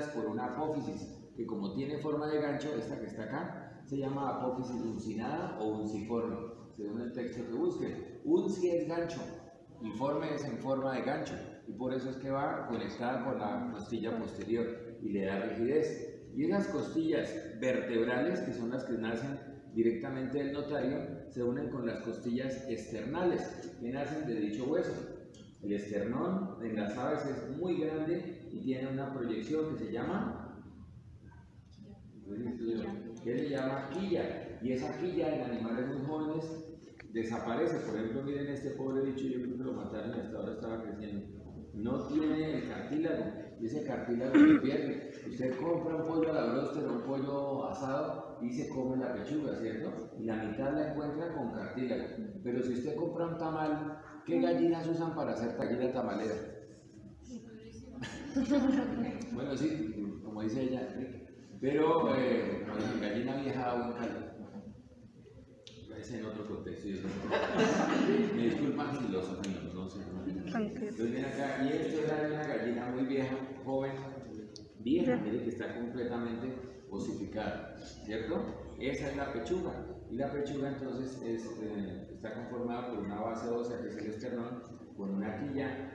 por una apófisis, que como tiene forma de gancho, esta que está acá, se llama apófisis uncinada o unciforme, según el texto que busquen. Unci es gancho, informe es en forma de gancho, y por eso es que va conectada con la costilla posterior y le da rigidez. Y esas costillas vertebrales, que son las que nacen directamente del notario, se unen con las costillas externales, que nacen de dicho hueso. El esternón en las aves es muy grande y tiene una proyección que se llama que se llama quilla y esa quilla en animales muy jóvenes desaparece. Por ejemplo, miren este pobre bicho, yo creo que lo mataron hasta ahora estaba creciendo. No tiene el cartílago y ese cartílago se pierde. Usted compra un pollo a la bróster un pollo asado y se come la pechuga, ¿cierto? Y la mitad la encuentra con cartílago. Pero si usted compra un tamal, ¿qué gallinas usan para hacer gallina tamalera? bueno, sí, como dice ella, pero eh, gallina vieja o un caldo. Es en otro contexto. Me disculpan si los amigos, no sé. Entonces acá, y esto es una gallina muy vieja, joven, vieja, mire que está completamente osificada, ¿cierto? Esa es la pechuga. Y la pechuga entonces es, eh, está conformada por una base ósea que